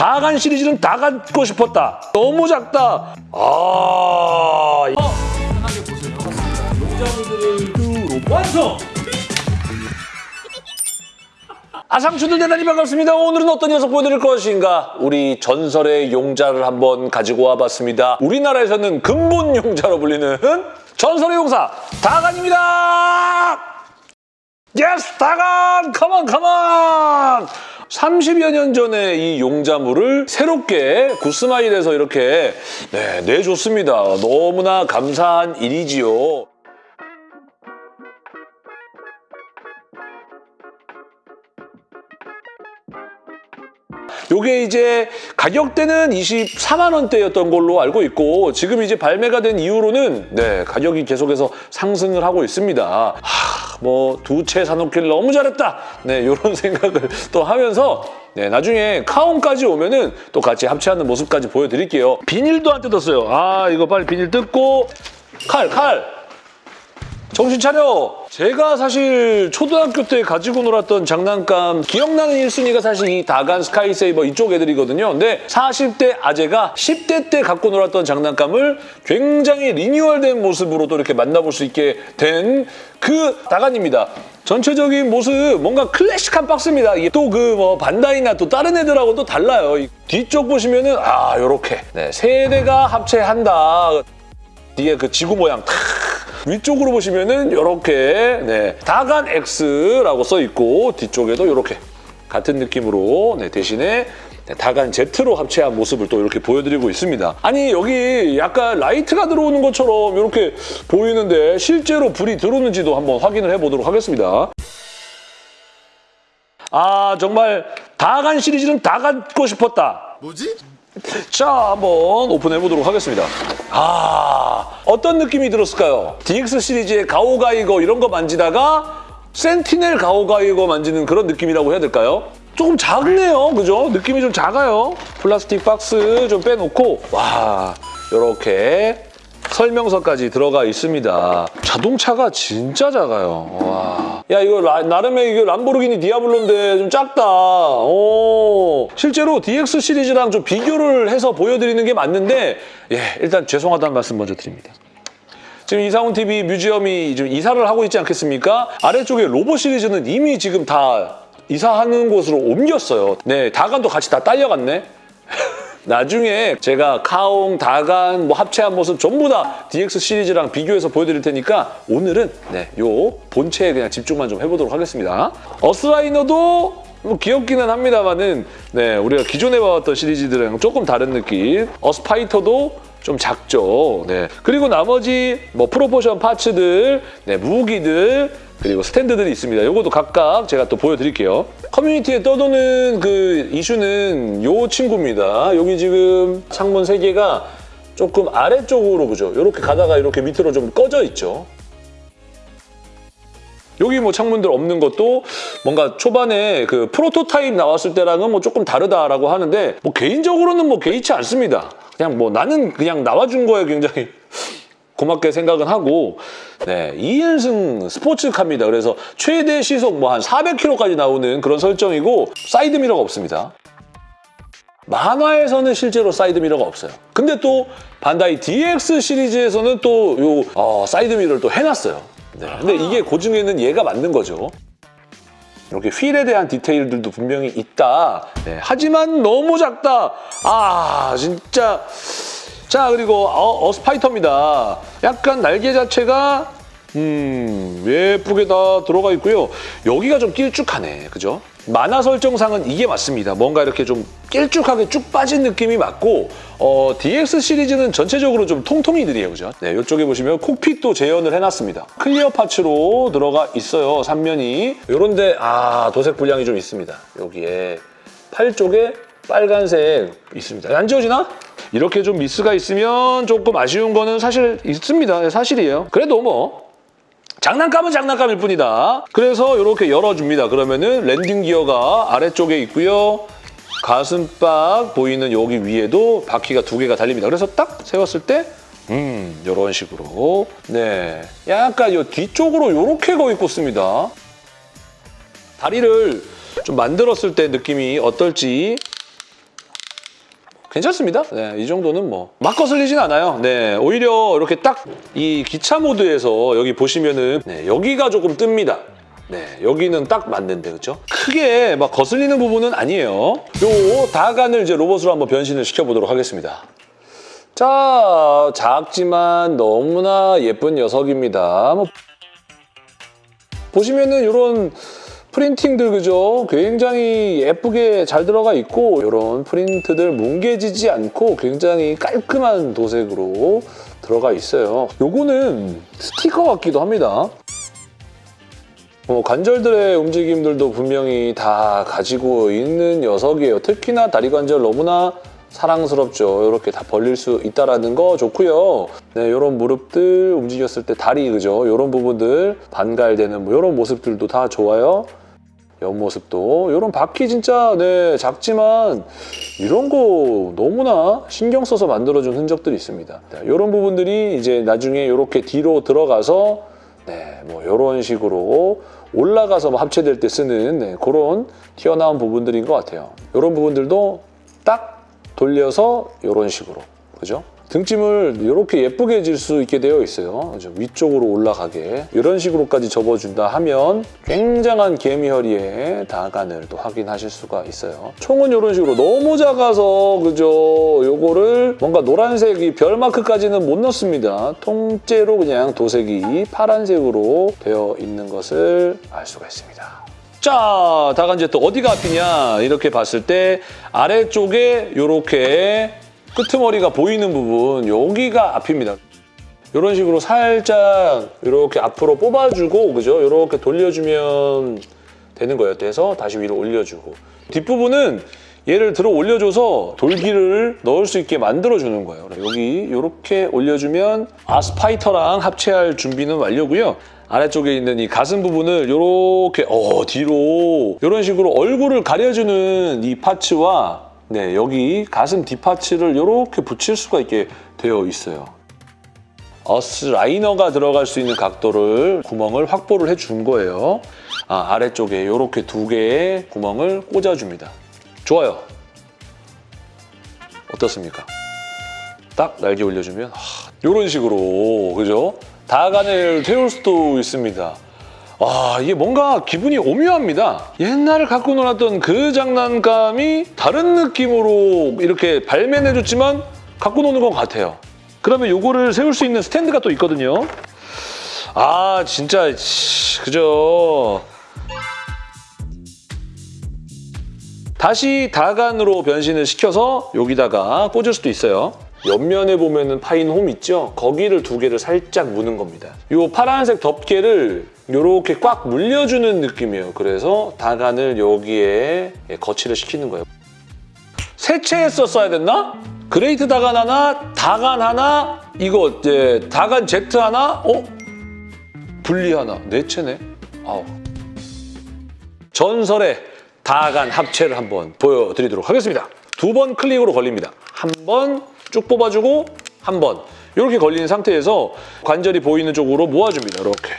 다간 시리즈는 다 갖고 싶었다. 너무 작다. 아... 편하게 보세요. 용자물들을 완성! 아상추들 대단히 반갑습니다. 오늘은 어떤 녀석 보여드릴 것인가? 우리 전설의 용자를 한번 가지고 와봤습니다. 우리나라에서는 근본 용자로 불리는 전설의 용사 다간입니다. Yes 다간 come on come on 30여 년 전에 이 용자물을 새롭게 구스마일에서 이렇게 네, 내줬습니다. 너무나 감사한 일이지요. 요게 이제 가격대는 24만 원대였던 걸로 알고 있고 지금 이제 발매가 된 이후로는 네 가격이 계속해서 상승을 하고 있습니다. 뭐두 채 사놓길 너무 잘했다. 네 이런 생각을 또 하면서 네 나중에 카온까지 오면은 또 같이 합체하는 모습까지 보여드릴게요. 비닐도 안 뜯었어요. 아 이거 빨리 비닐 뜯고 칼 칼. 정신 차려! 제가 사실 초등학교 때 가지고 놀았던 장난감 기억나는 1순위가 사실 이 다간 스카이세이버 이쪽 애들이거든요. 근데 40대 아재가 10대 때 갖고 놀았던 장난감을 굉장히 리뉴얼된 모습으로 또 이렇게 만나볼 수 있게 된 그 다간입니다. 전체적인 모습 뭔가 클래식한 박스입니다. 이게 또 그 뭐 반다이나 또 다른 애들하고 또 달라요. 이 뒤쪽 보시면은 아 요렇게 네, 세대가 합체한다. 뒤에 그 지구 모양 탁 위쪽으로 보시면은 이렇게 네, 다간 X라고 써 있고 뒤쪽에도 이렇게 같은 느낌으로 네, 대신에 네, 다간 Z로 합체한 모습을 또 이렇게 보여드리고 있습니다. 아니 여기 약간 라이트가 들어오는 것처럼 이렇게 보이는데 실제로 불이 들어오는지도 한번 확인을 해보도록 하겠습니다. 아 정말 다간 시리즈는 다 갖고 싶었다. 뭐지? 자, 한번 오픈해 보도록 하겠습니다. 아, 어떤 느낌이 들었을까요? DX 시리즈의 가오가이거 이런 거 만지다가 센티넬 가오가이거 만지는 그런 느낌이라고 해야 될까요? 조금 작네요, 그죠? 느낌이 좀 작아요. 플라스틱 박스 좀 빼놓고 와, 이렇게 설명서까지 들어가 있습니다. 자동차가 진짜 작아요. 와. 야 이거 라- 나름의 이거 람보르기니 디아블로인데 좀 작다. 오. 실제로 DX 시리즈랑 좀 비교를 해서 보여드리는 게 맞는데 예 일단 죄송하다는 말씀 먼저 드립니다. 지금 이상훈 TV 뮤지엄이 지금 이사를 하고 있지 않겠습니까? 아래쪽에 로봇 시리즈는 이미 지금 다 이사하는 곳으로 옮겼어요. 네, 다간도 같이 다 딸려갔네. 나중에 제가 카옹, 다간 뭐 합체한 모습 전부 다 DX 시리즈랑 비교해서 보여드릴 테니까 오늘은 네, 요 본체에 그냥 집중만 좀 해보도록 하겠습니다. 어스라이너도 뭐 귀엽기는 합니다만은 네, 우리가 기존에 봐왔던 시리즈들이랑 조금 다른 느낌. 어스파이터도 좀 작죠. 네. 그리고 나머지 뭐 프로포션 파츠들, 네, 무기들, 그리고 스탠드들이 있습니다. 요것도 각각 제가 또 보여드릴게요. 커뮤니티에 떠도는 그 이슈는 요 친구입니다. 여기 지금 창문 세개가 조금 아래쪽으로 보죠. 이렇게 가다가 이렇게 밑으로 좀 꺼져 있죠. 여기 뭐 창문들 없는 것도 뭔가 초반에 그 프로토타입 나왔을 때랑은 뭐 조금 다르다라고 하는데 뭐 개인적으로는 뭐 개의치 않습니다. 그냥 뭐 나는 그냥 나와준 거에 굉장히 고맙게 생각은 하고 네 2인승 스포츠카입니다. 그래서 최대 시속 뭐 한 400km까지 나오는 그런 설정이고 사이드 미러가 없습니다. 만화에서는 실제로 사이드 미러가 없어요. 근데 또 반다이 DX 시리즈에서는 또요 사이드 미러를 또 해놨어요. 네, 근데 이게 고증에는 얘가 맞는 거죠. 이렇게 휠에 대한 디테일들도 분명히 있다. 네, 하지만 너무 작다. 아 진짜. 자 그리고 어, 어스파이터입니다. 약간 날개 자체가 음 예쁘게 다 들어가 있고요. 여기가 좀 길쭉하네. 그죠? 만화 설정상은 이게 맞습니다. 뭔가 이렇게 좀 길쭉하게 쭉 빠진 느낌이 맞고 어, DX 시리즈는 전체적으로 좀 통통이들이에요. 그죠? 네, 이쪽에 보시면 콕핏도 재현을 해놨습니다. 클리어 파츠로 들어가 있어요. 삼면이. 요런데 아 도색 불량이 좀 있습니다. 여기에 팔 쪽에 빨간색 있습니다. 안 지워지나? 이렇게 좀 미스가 있으면 조금 아쉬운 거는 사실 있습니다. 네, 사실이에요. 그래도 뭐 장난감은 장난감일 뿐이다. 그래서 이렇게 열어줍니다. 그러면은 랜딩 기어가 아래쪽에 있고요. 가슴팍 보이는 여기 위에도 바퀴가 두 개가 달립니다. 그래서 딱 세웠을 때 음, 이런 식으로 네, 약간 이 뒤쪽으로 이렇게 거의 꽂습니다. 다리를 좀 만들었을 때 느낌이 어떨지 괜찮습니다. 네, 이 정도는 뭐 막 거슬리진 않아요. 네, 오히려 이렇게 딱 이 기차 모드에서 여기 보시면은 네, 여기가 조금 뜹니다. 네, 여기는 딱 맞는데, 그렇죠? 크게 막 거슬리는 부분은 아니에요. 요 다간을 이제 로봇으로 한번 변신을 시켜보도록 하겠습니다. 자, 작지만 너무나 예쁜 녀석입니다. 뭐 보시면은 이런 프린팅들 그죠? 굉장히 예쁘게 잘 들어가 있고 이런 프린트들 뭉개지지 않고 굉장히 깔끔한 도색으로 들어가 있어요. 요거는 스티커 같기도 합니다. 어, 관절들의 움직임들도 분명히 다 가지고 있는 녀석이에요. 특히나 다리 관절 너무나 사랑스럽죠. 이렇게 다 벌릴 수 있다라는 거 좋고요. 네, 이런 무릎들 움직였을 때 다리 그죠? 이런 부분들 반갈되는 뭐 이런 모습들도 다 좋아요. 옆모습도 이런 바퀴 진짜 네 작지만 이런 거 너무나 신경 써서 만들어준 흔적들이 있습니다. 네, 이런 부분들이 이제 나중에 이렇게 뒤로 들어가서 네, 뭐 이런 식으로 올라가서 뭐 합체될 때 쓰는 네, 그런 튀어나온 부분들인 것 같아요. 이런 부분들도 딱 돌려서 이런 식으로 그죠? 등짐을 이렇게 예쁘게 해줄 수 있게 되어 있어요. 위쪽으로 올라가게 이런 식으로까지 접어준다 하면 굉장한 개미허리의 다간을 또 확인하실 수가 있어요. 총은 이런 식으로 너무 작아서 그죠? 요거를 뭔가 노란색이 별 마크까지는 못 넣습니다. 통째로 그냥 도색이 파란색으로 되어 있는 것을 알 수가 있습니다. 자, 다간 이제 또 어디가 앞이냐 이렇게 봤을 때 아래쪽에 이렇게 끄트머리가 보이는 부분 여기가 앞입니다. 이런 식으로 살짝 이렇게 앞으로 뽑아주고 그죠? 이렇게 돌려주면 되는 거예요. 돼서 다시 위로 올려주고 뒷부분은 얘를 들어 올려줘서 돌기를 넣을 수 있게 만들어주는 거예요. 여기 이렇게 올려주면 아스파이터랑 합체할 준비는 완료고요. 아래쪽에 있는 이 가슴 부분을 이렇게 어 뒤로 이런 식으로 얼굴을 가려주는 이 파츠와 네, 여기 가슴 뒷파츠를 이렇게 붙일 수가 있게 되어 있어요. 어스 라이너가 들어갈 수 있는 각도를 구멍을 확보를 해 준 거예요. 아, 아래쪽에 이렇게 두 개의 구멍을 꽂아줍니다. 좋아요. 어떻습니까? 딱 날개 올려주면 이런 식으로 그죠? 다간을 태울 수도 있습니다. 와 이게 뭔가 기분이 오묘합니다. 옛날에 갖고 놀았던 그 장난감이 다른 느낌으로 이렇게 발매해줬지만 갖고 노는 것 같아요. 그러면 요거를 세울 수 있는 스탠드가 또 있거든요. 아 진짜 씨, 그죠. 다시 다간으로 변신을 시켜서 여기다가 꽂을 수도 있어요. 옆면에 보면 은 파인 홈 있죠? 거기를 두 개를 살짝 무는 겁니다. 이 파란색 덮개를 이렇게 꽉 물려주는 느낌이에요. 그래서 다간을 여기에 거치를 시키는 거예요. 세채했었어야 됐나? 그레이트 다간 하나, 다간 하나, 이거 이제 다간 제트 하나, 어? 분리 하나, 네 채네? 아우. 전설의 다간 합체를 한번 보여드리도록 하겠습니다. 두 번 클릭으로 걸립니다. 한 번 쭉 뽑아주고 한 번 이렇게 걸린 상태에서 관절이 보이는 쪽으로 모아줍니다. 이렇게.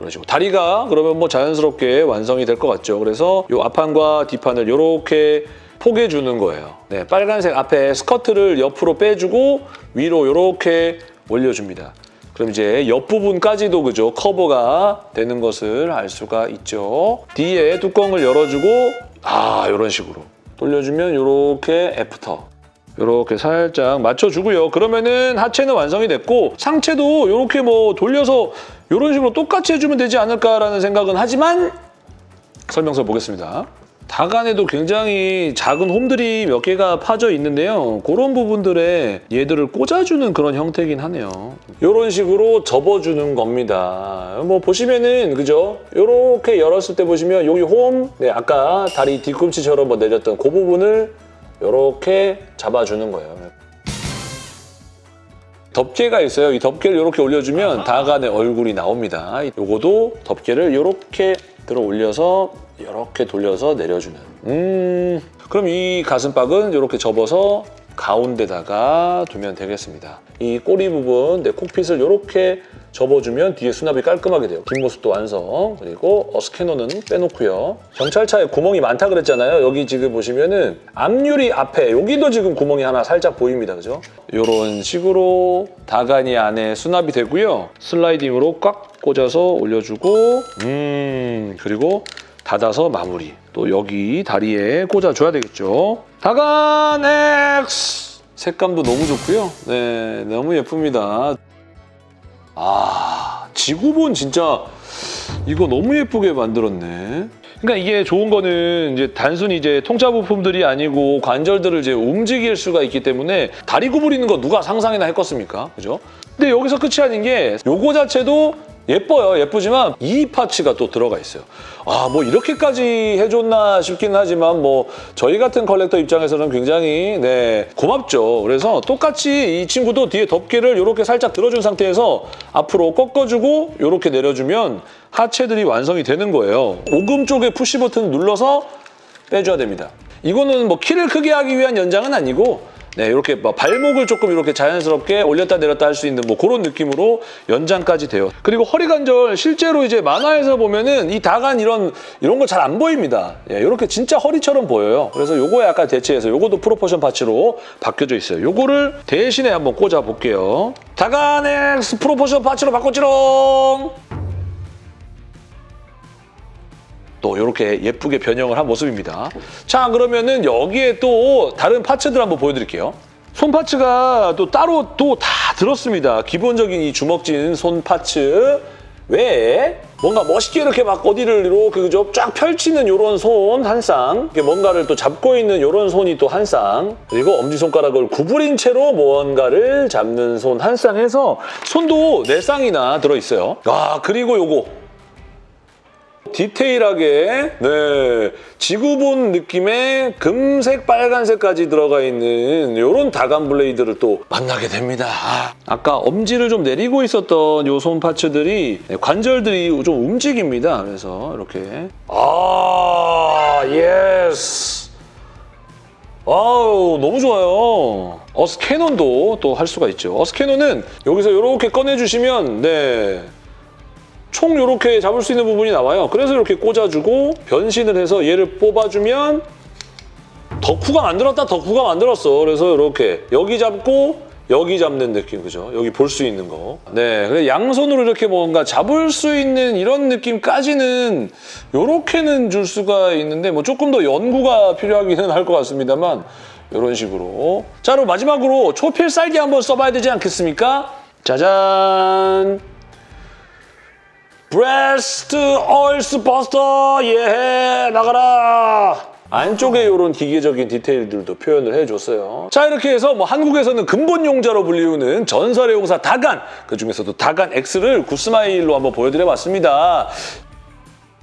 그런 식으로. 다리가 그러면 뭐 자연스럽게 완성이 될 것 같죠. 그래서 이 앞판과 뒷판을 이렇게 포개주는 거예요. 네, 빨간색 앞에 스커트를 옆으로 빼주고 위로 이렇게 올려줍니다. 그럼 이제 옆부분까지도 그죠 커버가 되는 것을 알 수가 있죠. 뒤에 뚜껑을 열어주고 아 이런 식으로 돌려주면 이렇게 애프터 이렇게 살짝 맞춰주고요. 그러면은 하체는 완성이 됐고 상체도 이렇게 뭐 돌려서 이런 식으로 똑같이 해주면 되지 않을까라는 생각은 하지만 설명서 보겠습니다. 다간에도 굉장히 작은 홈들이 몇 개가 파져 있는데요. 그런 부분들에 얘들을 꽂아주는 그런 형태긴 하네요. 이런 식으로 접어주는 겁니다. 뭐 보시면은 그죠? 이렇게 열었을 때 보시면 여기 홈, 네, 아까 다리 뒤꿈치처럼 뭐 내렸던 그 부분을 이렇게 잡아주는 거예요. 덮개가 있어요. 이 덮개를 이렇게 올려주면 다간의 얼굴이 나옵니다. 요거도 덮개를 이렇게 들어 올려서 이렇게 돌려서 내려주는. 음, 그럼 이 가슴팍은 이렇게 접어서 가운데다가 두면 되겠습니다. 이 꼬리 부분, 내 콕핏을 이렇게 접어주면 뒤에 수납이 깔끔하게 돼요. 뒷모습도 완성. 그리고 어, 스캐너는 빼놓고요. 경찰차에 구멍이 많다 그랬잖아요. 여기 지금 보시면은 앞유리 앞에 여기도 지금 구멍이 하나 살짝 보입니다. 그죠? 이런 식으로 다간이 안에 수납이 되고요. 슬라이딩으로 꽉 꽂아서 올려주고 음 그리고 닫아서 마무리. 또 여기 다리에 꽂아줘야 되겠죠. 다간 X! 색감도 너무 좋고요. 네, 너무 예쁩니다. 아, 지구본 진짜 이거 너무 예쁘게 만들었네. 그러니까 이게 좋은 거는 이제 단순히 이제 통짜 부품들이 아니고 관절들을 이제 움직일 수가 있기 때문에 다리 구부리는 거 누가 상상이나 했겠습니까? 그죠? 근데 여기서 끝이 아닌 게 요거 자체도 예뻐요. 예쁘지만 이 파츠가 또 들어가 있어요. 아, 뭐 이렇게까지 해줬나 싶긴 하지만 뭐 저희 같은 컬렉터 입장에서는 굉장히 네 고맙죠. 그래서 똑같이 이 친구도 뒤에 덮개를 이렇게 살짝 들어준 상태에서 앞으로 꺾어주고 이렇게 내려주면 하체들이 완성이 되는 거예요. 오금 쪽에 푸시 버튼 눌러서 빼줘야 됩니다. 이거는 뭐 키를 크게 하기 위한 연장은 아니고 네, 이렇게 뭐 발목을 조금 이렇게 자연스럽게 올렸다 내렸다 할 수 있는 뭐 그런 느낌으로 연장까지 돼요. 그리고 허리 관절 실제로 이제 만화에서 보면은 이 다간 이런 이런 거잘안 보입니다. 예, 이렇게 진짜 허리처럼 보여요. 그래서 요거에 약간 대체해서 요것도 proportion parts로 바뀌어져 있어요. 요거를 대신에 한번 꽂아 볼게요. 다간 X proportion parts로 바꿨지롱. 또 이렇게 예쁘게 변형을 한 모습입니다. 자 그러면은 여기에 또 다른 parts들 한번 보여드릴게요. 손 parts가 또 따로 또 다 들었습니다. 기본적인 이 주먹진 손 parts 외에 뭔가 멋있게 이렇게 막 어디를 이렇게 그죠? 쫙 펼치는 이런 손 한 쌍, 이렇게 뭔가를 또 잡고 있는 이런 손이 또 한 쌍, 그리고 엄지손가락을 구부린 채로 무언가를 잡는 손 한 쌍 해서 손도 네 쌍이나 들어있어요. 아 그리고 요거 디테일하게 네 지구본 느낌의 금색 빨간색까지 들어가 있는 이런 다간 블레이드를 또 만나게 됩니다. 아, 아까 엄지를 좀 내리고 있었던 요 손 parts들이 네, 관절들이 좀 움직입니다. 그래서 이렇게 아 yes 아우 너무 좋아요. 어스캐논도 또 할 수가 있죠. 어스캐논은 여기서 이렇게 꺼내주시면 네 총 이렇게 잡을 수 있는 부분이 나와요. 그래서 이렇게 꽂아주고 변신을 해서 얘를 뽑아주면 덕후가 만들었다 덕후가 만들었어. 그래서 이렇게 여기 잡고 여기 잡는 느낌 그죠? 여기 볼 수 있는 거. 네, 양손으로 이렇게 뭔가 잡을 수 있는 이런 느낌까지는 이렇게는 줄 수가 있는데 뭐 조금 더 연구가 필요하기는 할 것 같습니다만 이런 식으로. 자, 그럼 마지막으로 초필살기 한번 써봐야 되지 않겠습니까? 짜잔! Breast Earth Buster 예 나가라 안쪽에 이런 기계적인 디테일들도 표현을 해줬어요. 자 이렇게 해서 뭐 한국에서는 근본 용자로 불리우는 전설의 용사 다간 그중에서도 다간 X를 굿스마일로 한번 보여드려봤습니다.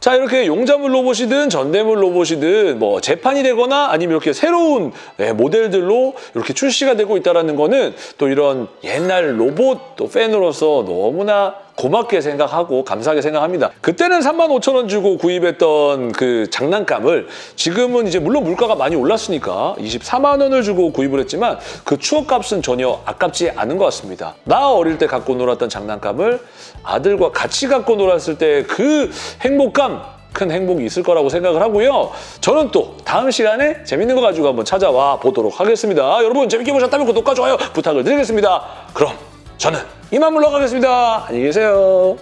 자 이렇게 용자물 로봇이든 전대물 로봇이든 뭐 재판이 되거나 아니면 이렇게 새로운 네, 모델들로 이렇게 출시가 되고 있다는 거는 또 이런 옛날 로봇 또 팬으로서 너무나 고맙게 생각하고 감사하게 생각합니다. 그때는 3만 5천 원 주고 구입했던 그 장난감을 지금은 이제 물론 물가가 많이 올랐으니까 24만 원을 주고 구입을 했지만 그 추억값은 전혀 아깝지 않은 것 같습니다. 나 어릴 때 갖고 놀았던 장난감을 아들과 같이 갖고 놀았을 때 그 행복감 큰 행복이 있을 거라고 생각을 하고요. 저는 또 다음 시간에 재밌는 거 가지고 한번 찾아와 보도록 하겠습니다. 여러분 재밌게 보셨다면 구독과 좋아요 부탁을 드리겠습니다. 그럼 저는 이만 물러가겠습니다. 안녕히 계세요.